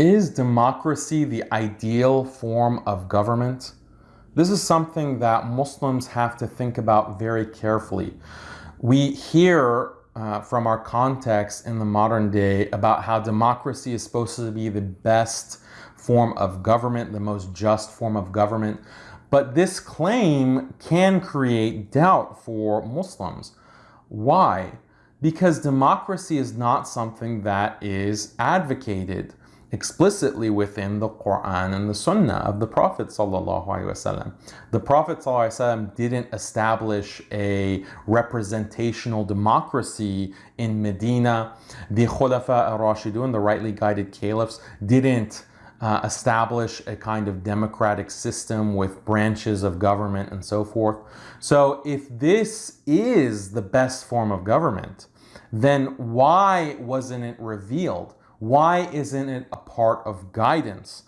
Is democracy the ideal form of government? This is something that Muslims have to think about very carefully. We hear uh, from our context in the modern day about how democracy is supposed to be the best form of government, the most just form of government. But this claim can create doubt for Muslims. Why? Because democracy is not something that is advocated explicitly within the Quran and the Sunnah of the Prophet. The Prophet didn't establish a representational democracy in Medina. The Khulafa al-Rashidun, the rightly guided caliphs, didn't uh, establish a kind of democratic system with branches of government and so forth. So if this is the best form of government, then why wasn't it revealed? Why isn't it a part of guidance?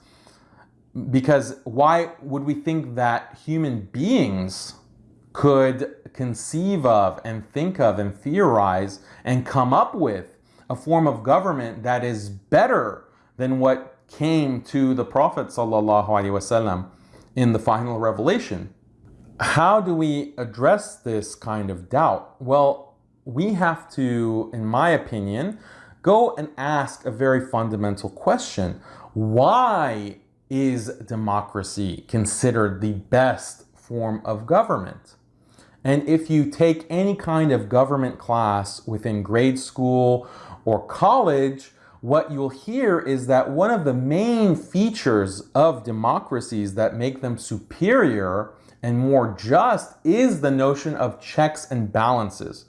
Because why would we think that human beings could conceive of and think of and theorize and come up with a form of government that is better than what came to the Prophet ﷺ in the final revelation? How do we address this kind of doubt? Well, we have to, in my opinion, go and ask a very fundamental question. Why is democracy considered the best form of government? And if you take any kind of government class within grade school or college, what you'll hear is that one of the main features of democracies that make them superior and more just is the notion of checks and balances.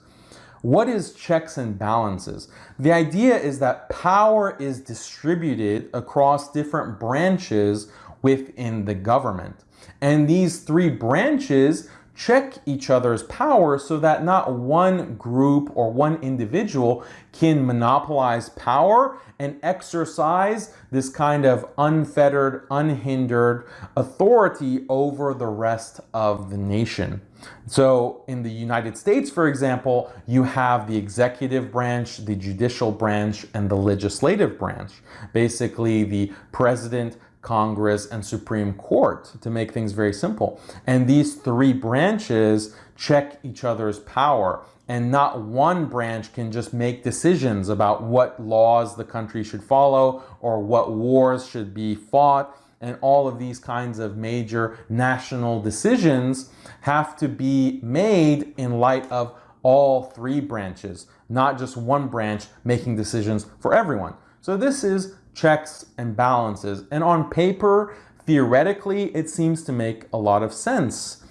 What is checks and balances? The idea is that power is distributed across different branches within the government. And these three branches check each other's power so that not one group or one individual can monopolize power and exercise this kind of unfettered, unhindered authority over the rest of the nation. So in the United States, for example, you have the executive branch, the judicial branch, and the legislative branch. Basically, the president, Congress, and Supreme Court to make things very simple. And these three branches check each other's power. And not one branch can just make decisions about what laws the country should follow or what wars should be fought. And all of these kinds of major national decisions have to be made in light of all three branches, not just one branch making decisions for everyone. So this is checks and balances. And on paper, theoretically, it seems to make a lot of sense.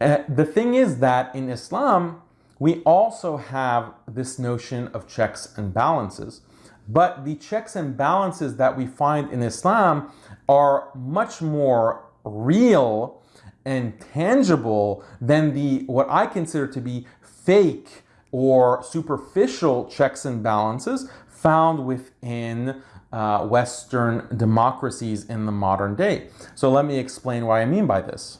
Uh, the thing is that in Islam, we also have this notion of checks and balances. But the checks and balances that we find in Islam are much more real and tangible than the what I consider to be fake or superficial checks and balances found within uh, Western democracies in the modern day. So let me explain what I mean by this.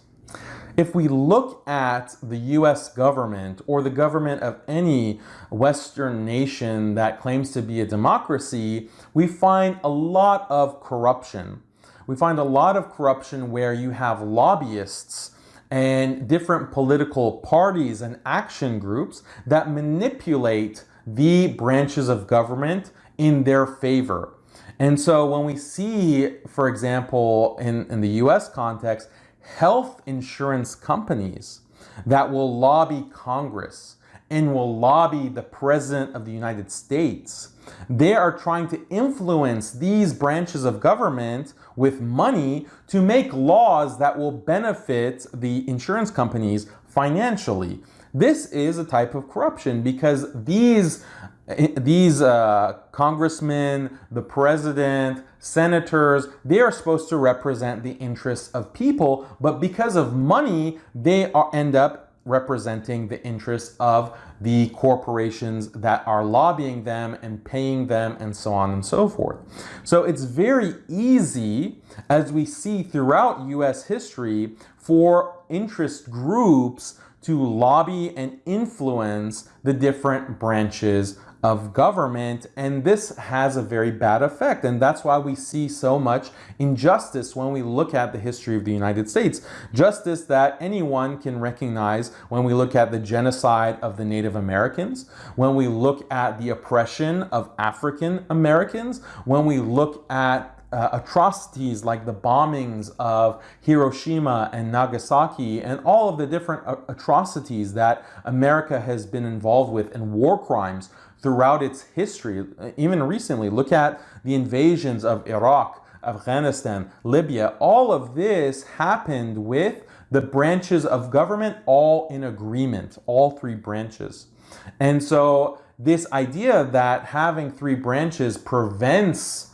If we look at the US government or the government of any Western nation that claims to be a democracy, we find a lot of corruption. We find a lot of corruption where you have lobbyists and different political parties and action groups that manipulate the branches of government in their favor. And so when we see, for example, in, in the US context, health insurance companies that will lobby Congress and will lobby the President of the United States, they are trying to influence these branches of government with money to make laws that will benefit the insurance companies financially. This is a type of corruption because these these uh, congressmen, the president, senators, they are supposed to represent the interests of people, but because of money, they are, end up representing the interests of the corporations that are lobbying them and paying them and so on and so forth. So it's very easy, as we see throughout US history, for interest groups to lobby and influence the different branches of government. And this has a very bad effect. And that's why we see so much injustice when we look at the history of the United States. Justice that anyone can recognize when we look at the genocide of the Native Americans when we look at the oppression of African Americans when we look at uh, atrocities like the bombings of Hiroshima and Nagasaki and all of the different uh, atrocities that America has been involved with and war crimes throughout its history. Even recently, look at the invasions of Iraq, Afghanistan, Libya. All of this happened with the branches of government all in agreement, all three branches. And so this idea that having three branches prevents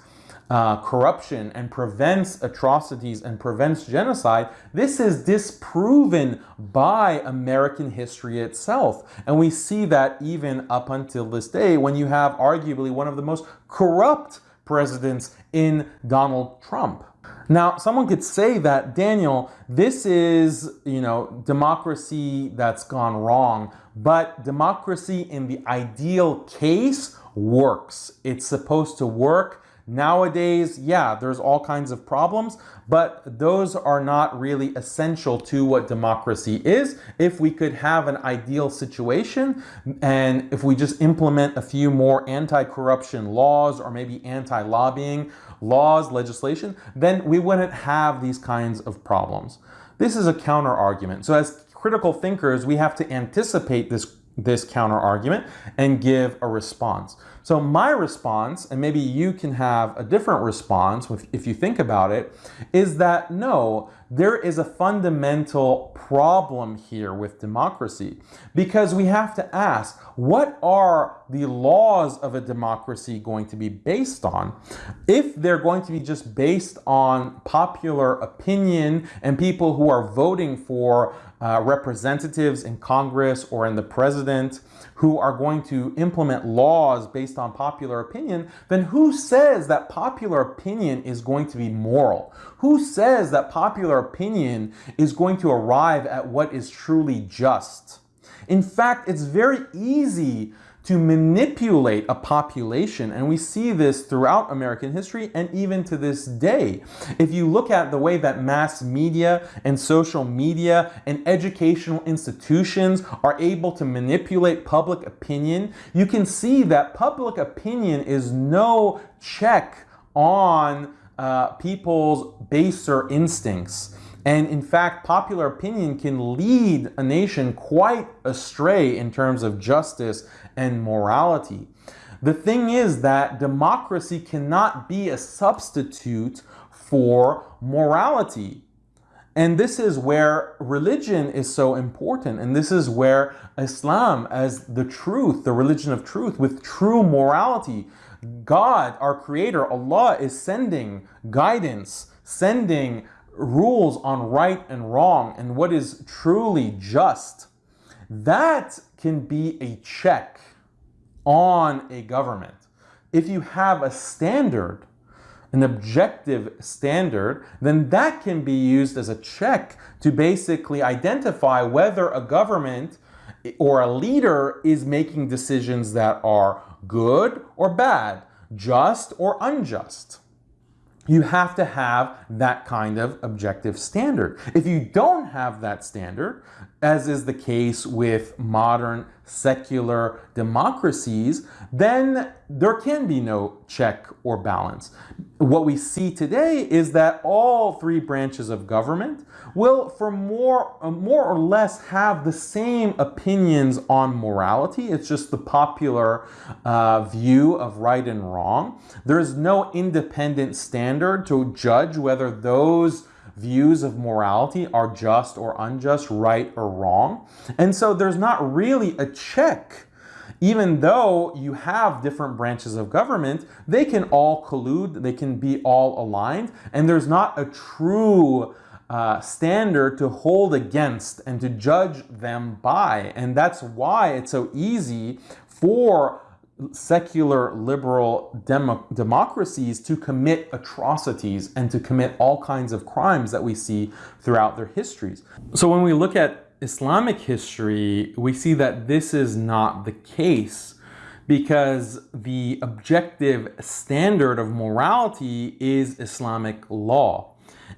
uh, corruption and prevents atrocities and prevents genocide, this is disproven by American history itself. And we see that even up until this day when you have arguably one of the most corrupt presidents in Donald Trump. Now, someone could say that, Daniel, this is, you know, democracy that's gone wrong, but democracy in the ideal case works. It's supposed to work Nowadays, yeah, there's all kinds of problems, but those are not really essential to what democracy is. If we could have an ideal situation and if we just implement a few more anti-corruption laws or maybe anti-lobbying laws, legislation, then we wouldn't have these kinds of problems. This is a counter argument. So as critical thinkers, we have to anticipate this this counter argument and give a response. So my response, and maybe you can have a different response if you think about it, is that no, there is a fundamental problem here with democracy because we have to ask, what are the laws of a democracy going to be based on? If they're going to be just based on popular opinion and people who are voting for uh, representatives in Congress or in the president who are going to implement laws based on popular opinion, then who says that popular opinion is going to be moral? Who says that popular opinion is going to arrive at what is truly just? In fact, it's very easy to manipulate a population. And we see this throughout American history and even to this day. If you look at the way that mass media and social media and educational institutions are able to manipulate public opinion, you can see that public opinion is no check on uh, people's baser instincts. And in fact, popular opinion can lead a nation quite astray in terms of justice and morality. The thing is that democracy cannot be a substitute for morality. And this is where religion is so important. And this is where Islam, as the truth, the religion of truth, with true morality, God, our creator, Allah, is sending guidance, sending rules on right and wrong and what is truly just, that can be a check on a government. If you have a standard, an objective standard, then that can be used as a check to basically identify whether a government or a leader is making decisions that are good or bad, just or unjust you have to have that kind of objective standard. If you don't have that standard, as is the case with modern secular democracies, then there can be no check or balance. What we see today is that all three branches of government will for more, uh, more or less have the same opinions on morality. It's just the popular uh, view of right and wrong. There is no independent standard to judge whether those views of morality are just or unjust, right or wrong. And so there's not really a check. Even though you have different branches of government, they can all collude, they can be all aligned, and there's not a true uh, standard to hold against and to judge them by. And that's why it's so easy for secular liberal demo democracies to commit atrocities and to commit all kinds of crimes that we see throughout their histories. So when we look at Islamic history, we see that this is not the case. because the objective standard of morality is Islamic law.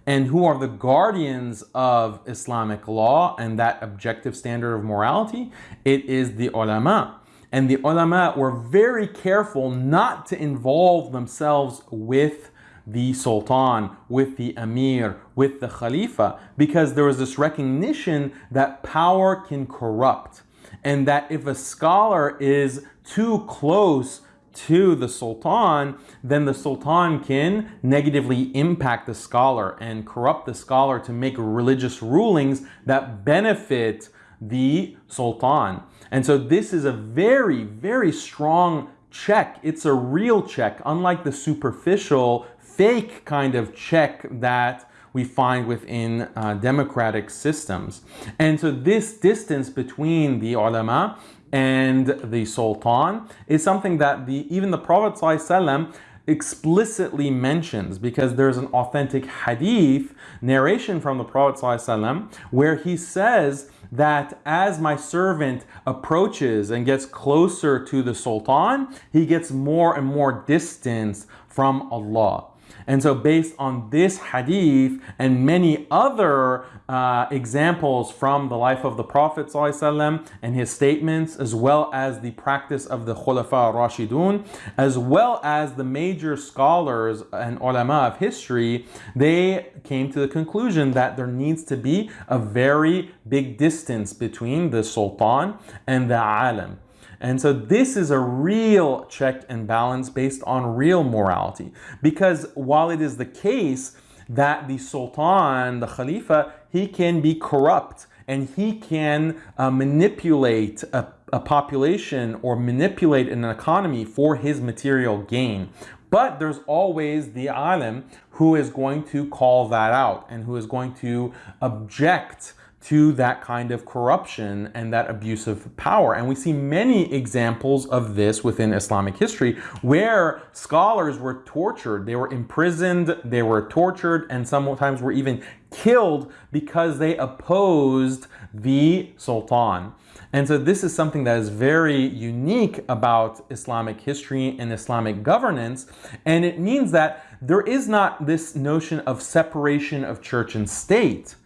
And who are the guardians of Islamic law and that objective standard of morality? It is the ulama. And the ulama were very careful not to involve themselves with the sultan, with the emir, with the khalifa, because there was this recognition that power can corrupt. And that if a scholar is too close to the sultan, then the sultan can negatively impact the scholar and corrupt the scholar to make religious rulings that benefit the sultan. And so this is a very, very strong check. It's a real check, unlike the superficial, fake kind of check that we find within uh, democratic systems. And so this distance between the ulama and the sultan is something that the even the Prophet ﷺ explicitly mentions because there's an authentic hadith narration from the Prophet ﷺ where he says that as my servant approaches and gets closer to the sultan, he gets more and more distance from Allah. And so based on this hadith and many other uh, examples from the life of the Prophet ﷺ and his statements, as well as the practice of the Khulafa Rashidun, as well as the major scholars and ulama of history, they came to the conclusion that there needs to be a very big distance between the sultan and the alim. And so this is a real check and balance based on real morality. Because while it is the case that the sultan, the khalifa, he can be corrupt and he can uh, manipulate a, a population or manipulate an economy for his material gain. But there's always the alim who is going to call that out and who is going to object to that kind of corruption and that abuse of power. And we see many examples of this within Islamic history where scholars were tortured, they were imprisoned, they were tortured, and sometimes were even killed because they opposed the sultan. And so this is something that is very unique about Islamic history and Islamic governance. And it means that there is not this notion of separation of church and state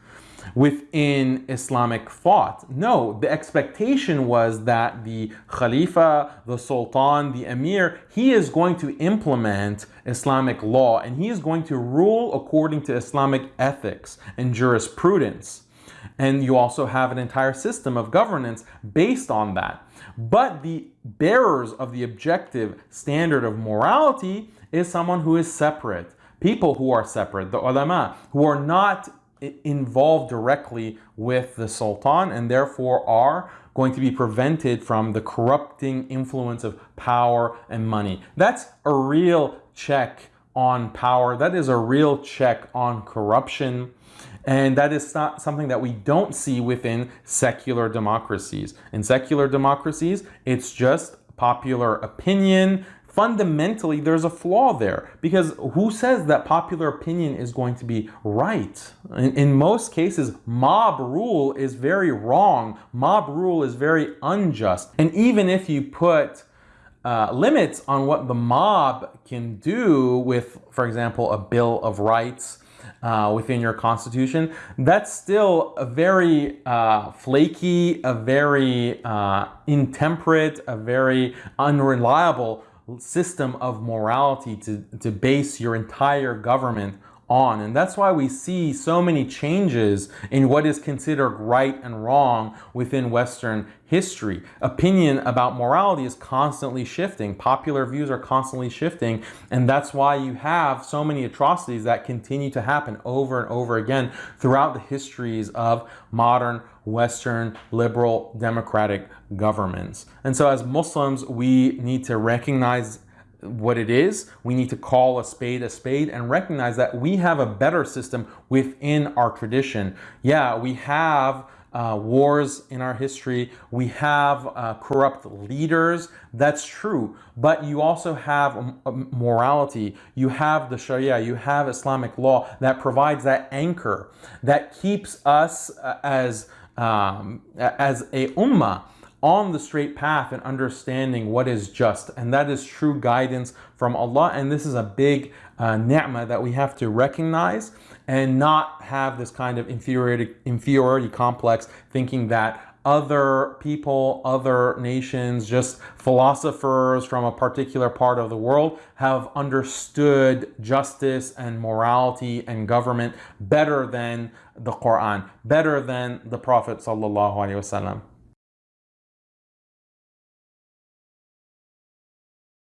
within Islamic thought. No, the expectation was that the Khalifa, the Sultan, the Emir, he is going to implement Islamic law and he is going to rule according to Islamic ethics and jurisprudence. And you also have an entire system of governance based on that. But the bearers of the objective standard of morality is someone who is separate. People who are separate, the ulama, who are not involved directly with the sultan and therefore are going to be prevented from the corrupting influence of power and money. That's a real check on power. That is a real check on corruption. And that is not something that we don't see within secular democracies. In secular democracies, it's just popular opinion, fundamentally there's a flaw there because who says that popular opinion is going to be right? In, in, most cases, mob rule is very wrong. Mob rule is very unjust. And even if you put uh, limits on what the mob can do with, for example, a Bill of Rights, uh, within your constitution, that's still a very uh, flaky, a very uh, intemperate, a very unreliable system of morality to, to base your entire government on. And that's why we see so many changes in what is considered right and wrong within Western history. Opinion about morality is constantly shifting. Popular views are constantly shifting. And that's why you have so many atrocities that continue to happen over and over again throughout the histories of modern Western liberal democratic governments. And so as Muslims, we need to recognize what it is. We need to call a spade a spade and recognize that we have a better system within our tradition. Yeah, we have uh, wars in our history. We have uh, corrupt leaders. That's true. But you also have morality. You have the Sharia. You have Islamic law that provides that anchor that keeps us uh, as um, as a ummah on the straight path and understanding what is just. And that is true guidance from Allah. And this is a big uh, ni'mah that we have to recognize and not have this kind of inferiority, inferiority complex thinking that other people, other nations, just philosophers from a particular part of the world have understood justice and morality and government better than the Quran, better than the Prophet sallallahu alaihi wasallam.